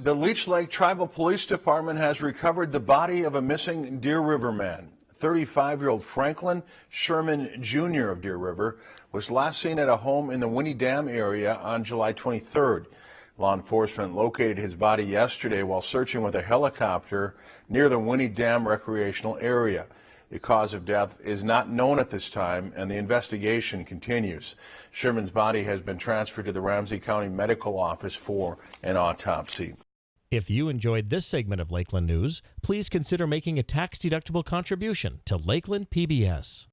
The Leech Lake Tribal Police Department has recovered the body of a missing Deer River man. 35-year-old Franklin Sherman Jr. of Deer River was last seen at a home in the Winnie Dam area on July 23rd. Law enforcement located his body yesterday while searching with a helicopter near the Winnie Dam recreational area. The cause of death is not known at this time and the investigation continues. Sherman's body has been transferred to the Ramsey County Medical Office for an autopsy. If you enjoyed this segment of Lakeland News, please consider making a tax-deductible contribution to Lakeland PBS.